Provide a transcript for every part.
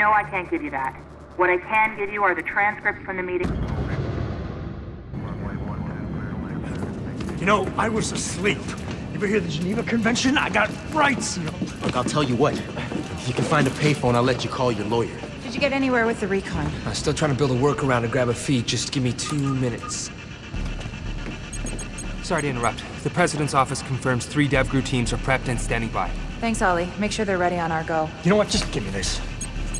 Joseph, you know I can't give you that. What I can give you are the transcripts from the meeting. You know, I was asleep. You ever hear the Geneva Convention? I got rights, you know. Look, I'll tell you what. If you can find a payphone, I'll let you call your lawyer. Did you get anywhere with the recon? I'm still trying to build a workaround to grab a feed. Just give me two minutes. Sorry to interrupt. The President's office confirms three DevGru teams are prepped and standing by. Thanks, Ollie. Make sure they're ready on our go. You know what? Just give me this.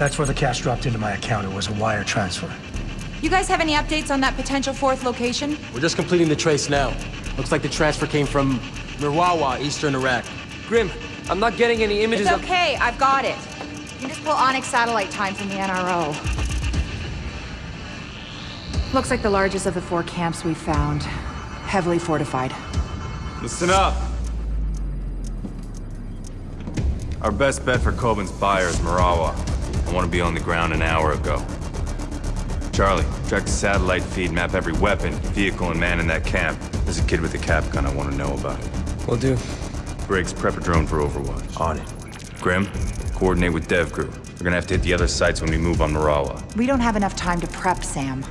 That's where the cash dropped into my account. It was a wire transfer. You guys have any updates on that potential fourth location? We're just completing the trace now. Looks like the transfer came from Mirawa, eastern Iraq. Grim, I'm not getting any images It's of- okay, I've got it. You can just pull Onyx satellite time from the NRO. Looks like the largest of the four camps we found. Heavily fortified. Listen up! Our best bet for Kobin's buyer is Mirawa. I want to be on the ground an hour ago. Charlie, track the satellite feed, map every weapon, vehicle, and man in that camp. There's a kid with a cap gun I want to know about. It. Will do. Briggs, prep a drone for Overwatch. On it. Grim, coordinate with DevGru. We're gonna have to hit the other sites when we move on Mirawa. We don't have enough time to prep, Sam.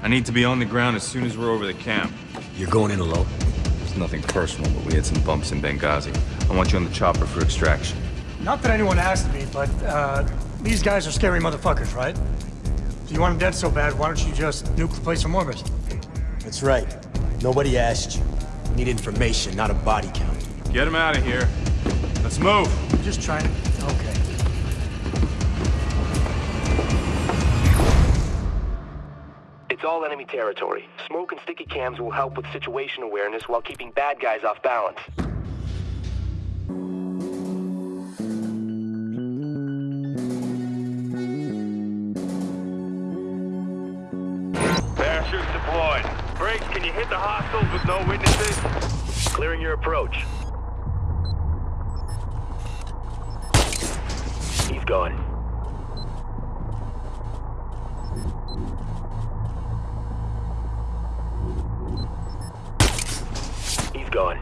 I need to be on the ground as soon as we're over the camp. You're going in alone? It's nothing personal, but we had some bumps in Benghazi. I want you on the chopper for extraction. Not that anyone asked me, but, uh, these guys are scary motherfuckers, right? If you want them dead so bad, why don't you just nuke the place from orbit? That's right. Nobody asked you. We need information, not a body count. Get him out of here. Let's move. Just trying to... Okay. It's all enemy territory. Smoke and sticky cams will help with situation awareness while keeping bad guys off balance. Briggs, can you hit the hostiles with no witnesses? Clearing your approach. He's gone. He's gone.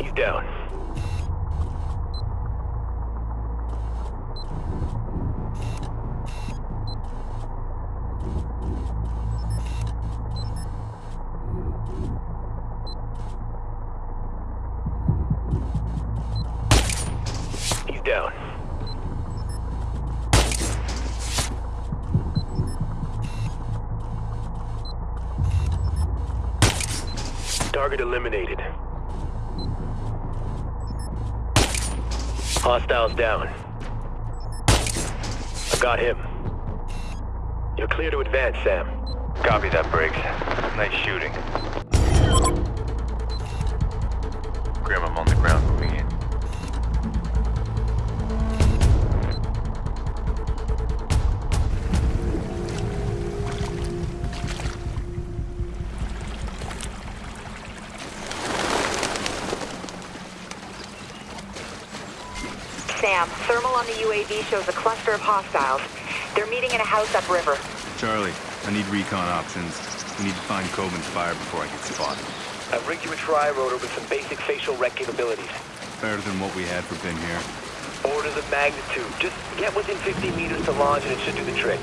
He's down. Hostiles down. I got him. You're clear to advance, Sam. Copy that, Briggs. Nice shooting. Sam, thermal on the UAV shows a cluster of hostiles. They're meeting in a house upriver. Charlie, I need recon options. We need to find Kobin's fire before I get spotted. I've rigged you a tri-rotor with some basic facial rec capabilities. Better than what we had for Ben here. Orders of magnitude. Just get within 50 meters to launch and it should do the trick.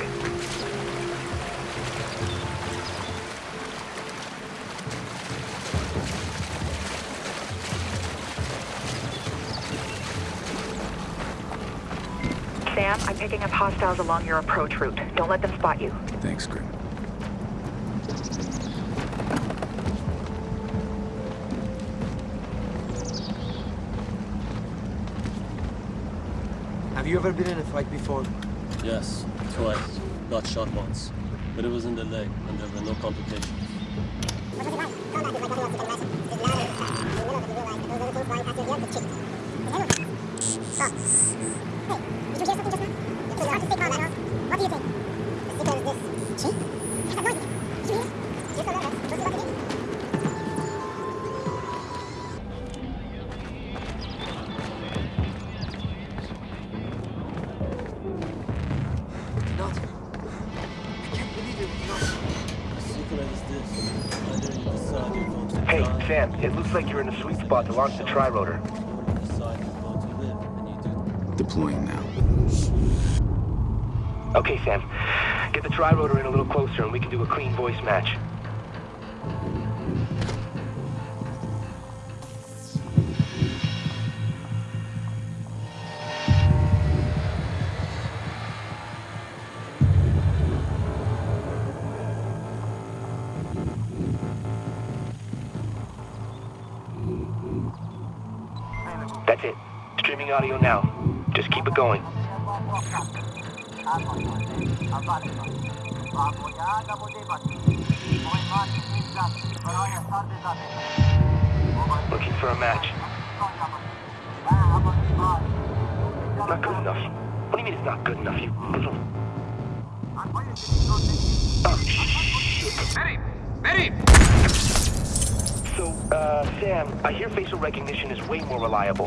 Sam, I'm picking up hostiles along your approach route. Don't let them spot you. Thanks, Grim. Have you ever been in a fight before? Yes, twice. Got shot once. But it was in the leg, and there were no complications. It looks like you're in a sweet spot to launch the tri-rotor. Decide you're going to live, and you do. Deploying now. Okay, Sam. Get the tri-rotor in a little closer and we can do a clean voice match. That's it. Streaming audio now. Just keep it going. Looking for a match. Not good enough. What do you mean it's not good enough, you little... Oh, shit. So, uh, Sam, I hear facial recognition is way more reliable.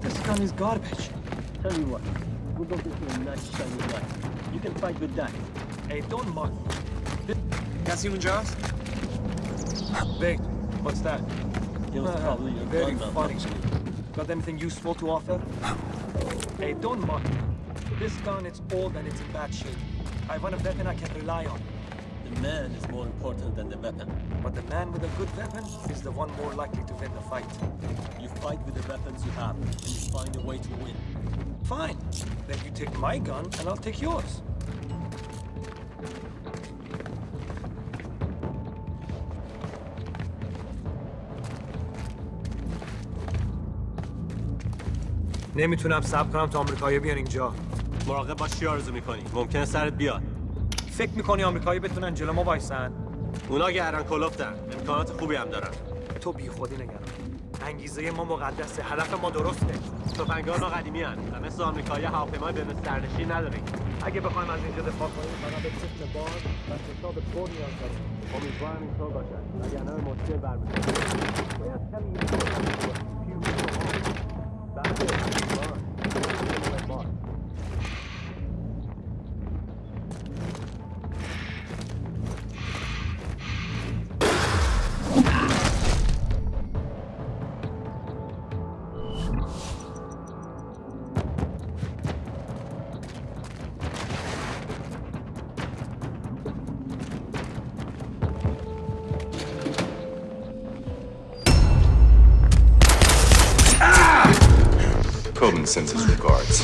This gun is garbage. Tell you what, we'll go get you a nice shiny knife. You can fight with that. Hey, don't mock. That's human jaws? Big, what's that? It was uh, probably a very funny. Got anything useful to offer? hey, don't mock me. This gun, it's old and it's in bad shape. I want a weapon I can rely on. The man is more important than the weapon. But the man with a good weapon is the one more likely to win the fight. You fight with the weapons you have, and you find a way to win. Fine. Then you take my gun and I'll take yours. نمی‌تونم صبر کنم تا آمریکایی بیان اینجا. مراقب باش چی آرزو می‌کنی؟ ممکنه سرت بیاد. فکر می‌کنی آمریکایی بتونن جلو ما وایسن؟ اونا گردن کلفتن امکانات خوبی هم دارن. تو بی خودی نگران. انگیزه ما مقدسه هدف ما درسته. تفنگدار ما قدیمی هن. و مثل آمریکایی هواپیمای بدون سرنشین نداریم. اگه بخوایم از اینجا دفاع کنیم فقط به سیستم بار و حساب تو نیاز داریم. امیدوارم اینطور باشد وگرنه به مشکل برمیخوریم باید کمی این Kobin sends his regards.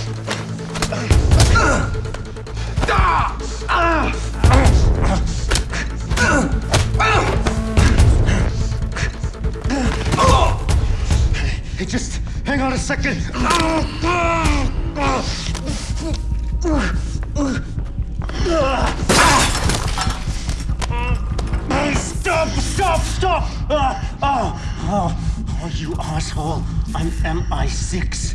Second. Stop! Stop! Stop! Uh, oh, oh, oh, you asshole! I'm MI6.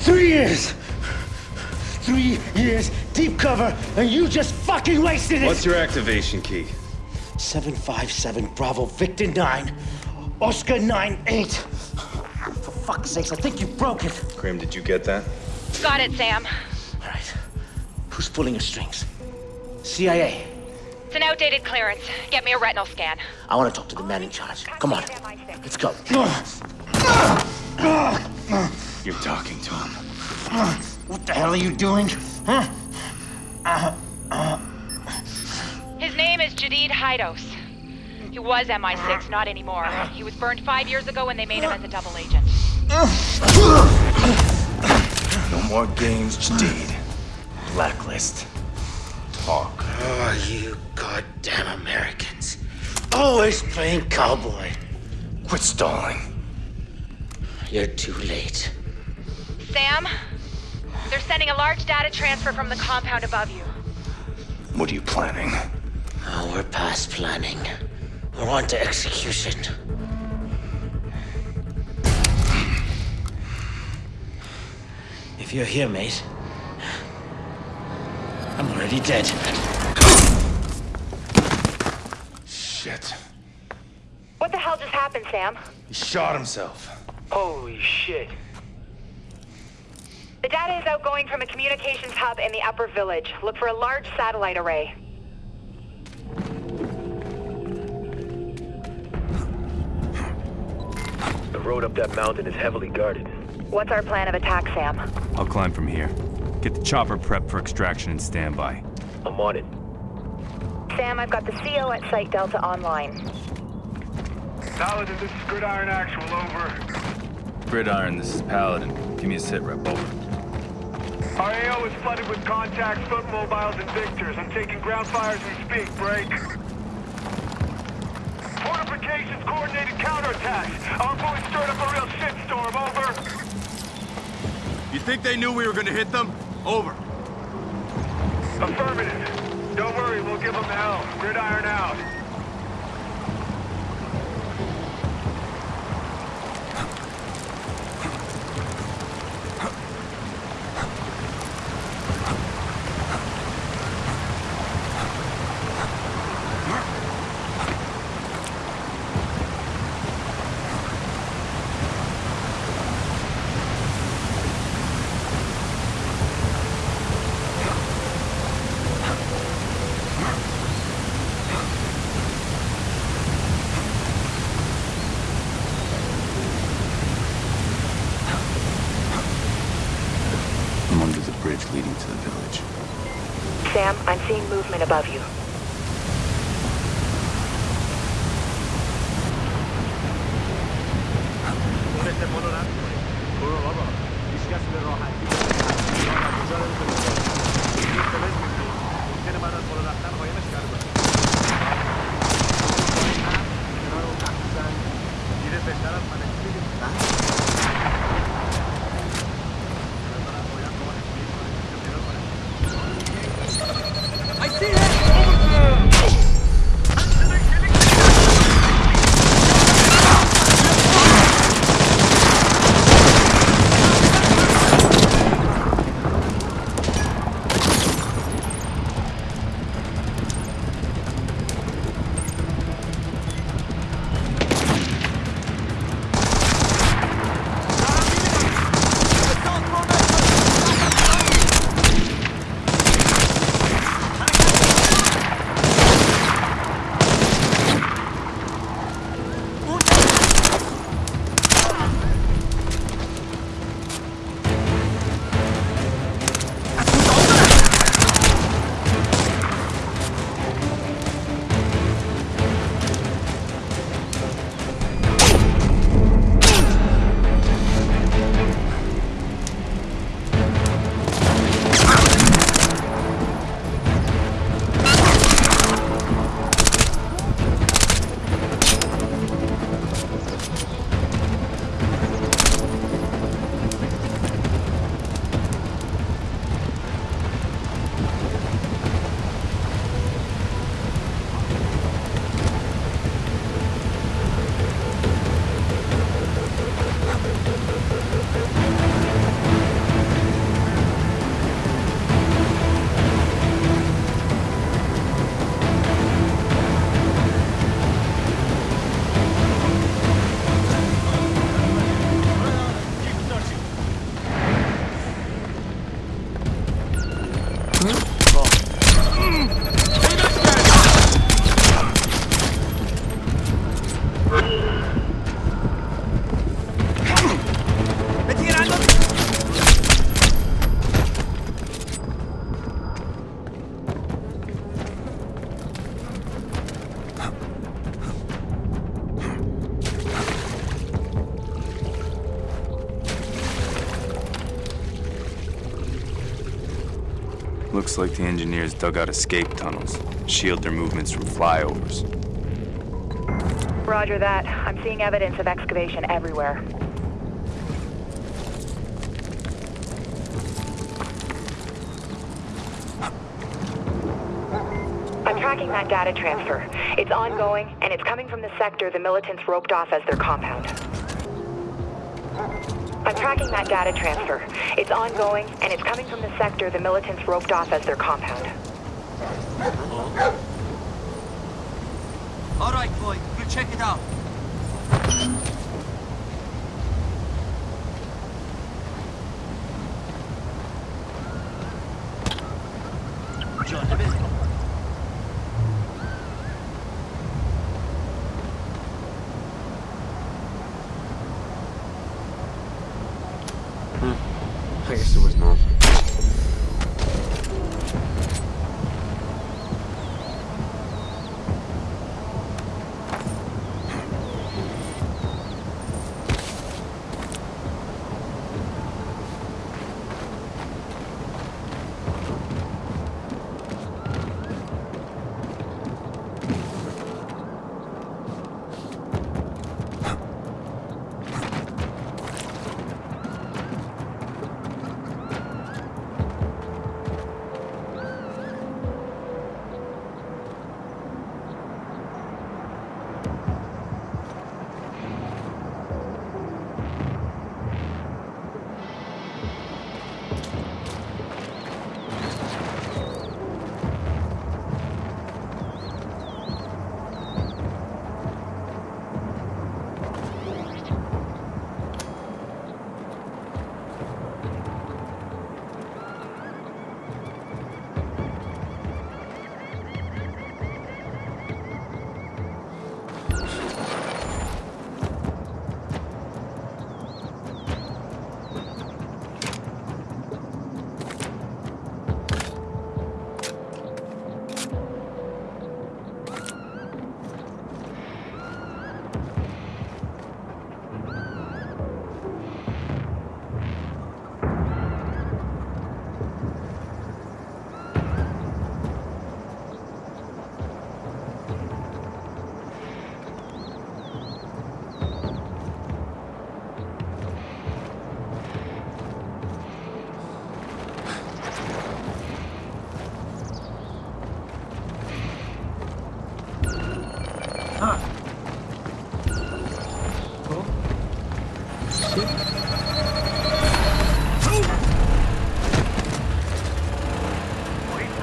Three years! Three years, deep cover, and you just fucking wasted it! What's your activation key? 757 Bravo Victor 9, Oscar 9 8. For fuck's sakes, I think you broke it. Grim, did you get that? Got it, Sam. All right. Who's pulling the strings? CIA. It's an outdated clearance. Get me a retinal scan. I want to talk to the man in charge. Come on. Let's go. You're talking to him. What the hell are you doing? Huh? Uh, uh. His name is Jadid Hydos. He was MI6, not anymore. He was burned five years ago when they made him as a double agent. No more games, Jadid. Blacklist. Talk. Oh, you goddamn Americans. Always playing cowboy. Quit stalling. You're too late. Sam, they're sending a large data transfer from the compound above you. What are you planning? Oh, we're past planning. We're on to execution. If you're here, mate, I'm already dead. Shit. What the hell just happened, Sam? He shot himself. Holy shit. The data is outgoing from a communications hub in the upper village. Look for a large satellite array. The road up that mountain is heavily guarded. What's our plan of attack, Sam? I'll climb from here. Get the chopper prepped for extraction and standby. I'm on it. Sam, I've got the CO at Site Delta online. Paladin, this is Gridiron Actual, over. Gridiron, this is Paladin. Give me a sit rep, over. Our AO is flooded with contacts, foot mobiles, and victors. I'm taking ground fires as we speak. Break. Fortifications, coordinated counterattacks. Our boys stirred up a real shitstorm. Over. You think they knew we were gonna hit them? Over. Affirmative. Don't worry, we'll give them hell. Gridiron out. I'm under the bridge leading to the village. Sam, I'm seeing movement above you. Looks like the engineers dug out escape tunnels. Shield their movements from flyovers. Roger that. I'm seeing evidence of excavation everywhere. I'm tracking that data transfer. It's ongoing, and it's coming from the sector the militants roped off as their compound tracking that data transfer. It's ongoing, and it's coming from the sector the militants roped off as their compound. All right, boy. We'll check it out. John,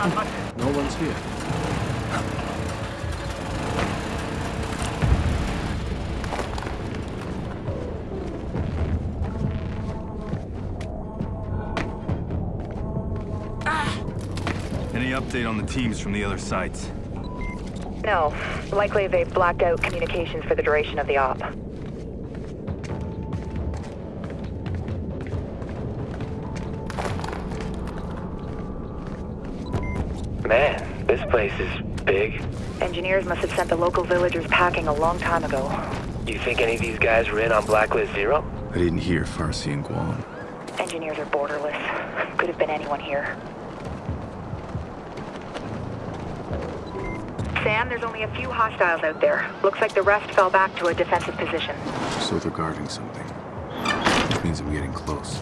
No one's here. Any update on the teams from the other sites? No. Likely they blacked out communications for the duration of the op. place is big. Engineers must have sent the local villagers packing a long time ago. Do you think any of these guys were in on Blacklist Zero? I didn't hear Farsi and Guam. Engineers are borderless. Could have been anyone here. Sam, there's only a few hostiles out there. Looks like the rest fell back to a defensive position. So they're guarding something. Which means I'm getting close.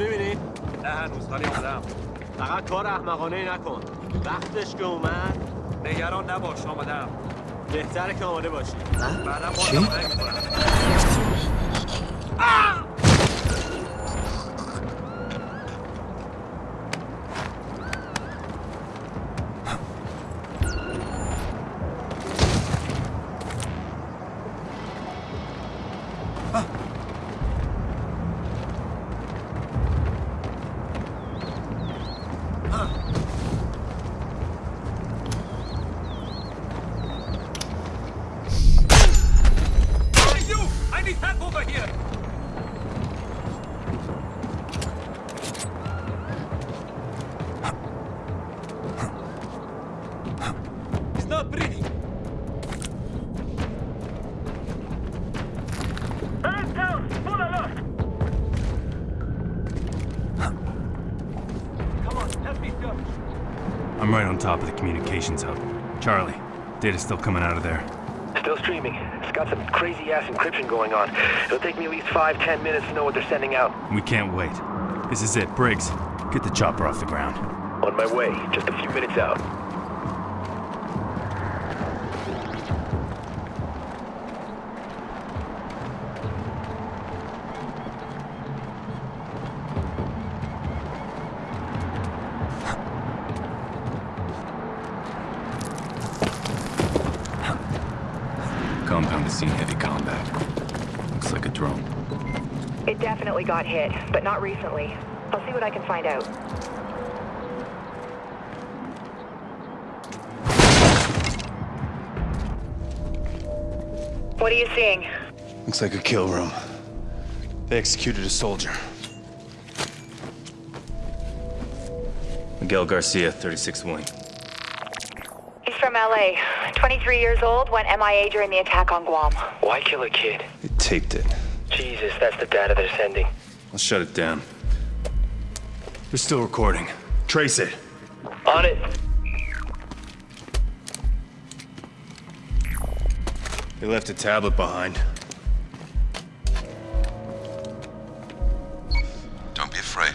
می‌بینی؟ نه هنوز ولی اومدم فقط کار احمقانه نکن. وقتش که اومد نگران نباش آمدم بهتره که آماده باشی. بعدم چی؟ باز top of the communications hub. Charlie, data's still coming out of there. Still streaming. It's got some crazy ass encryption going on. It'll take me at least five, ten minutes to know what they're sending out. We can't wait. This is it. Briggs, get the chopper off the ground. On my way, just a few minutes out. Got hit, but not recently. I'll see what I can find out. What are you seeing? Looks like a kill room. They executed a soldier. Miguel Garcia, 36th Wing. He's from LA. 23 years old, went MIA during the attack on Guam. Why kill a kid? They taped it. Jesus, that's the data they're sending. I'll shut it down. They're still recording. Trace it. On it. They left a tablet behind. Don't be afraid.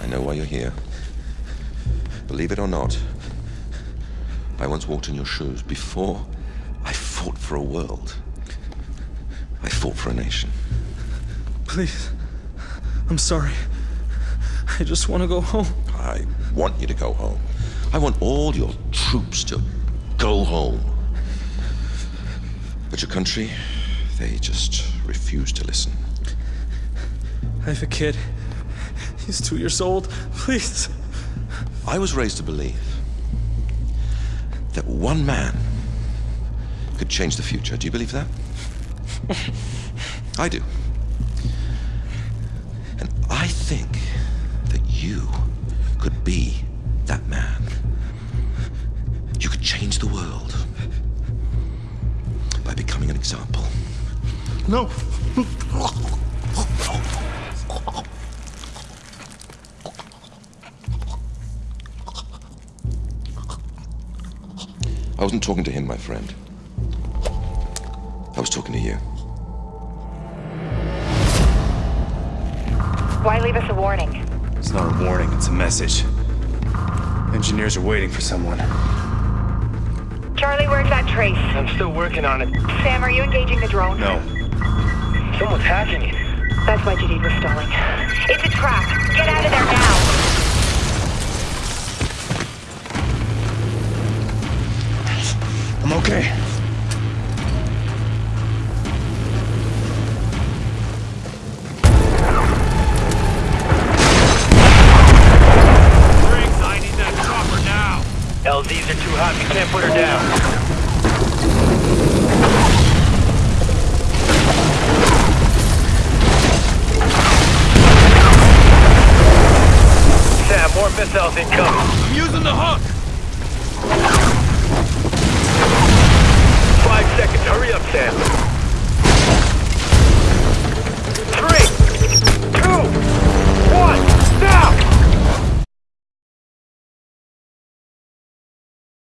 I know why you're here. Believe it or not, I once walked in your shoes before I fought for a world. I fought for a nation. Please. I'm sorry. I just want to go home. I want you to go home. I want all your troops to go home. But your country, they just refuse to listen. I have a kid. He's two years old. Please. I was raised to believe that one man could change the future. Do you believe that? I do. And I think that you could be that man. You could change the world by becoming an example. No. I wasn't talking to him, my friend. I talking to you. Why leave us a warning? It's not a warning, it's a message. Engineers are waiting for someone. Charlie, where's that trace? I'm still working on it. Sam, are you engaging the drone? No. Someone's hacking it. That's why Jadid was stalling. It's a trap. Get out of there now. I'm okay. Rob, you can't put her down. Sam, more missiles incoming.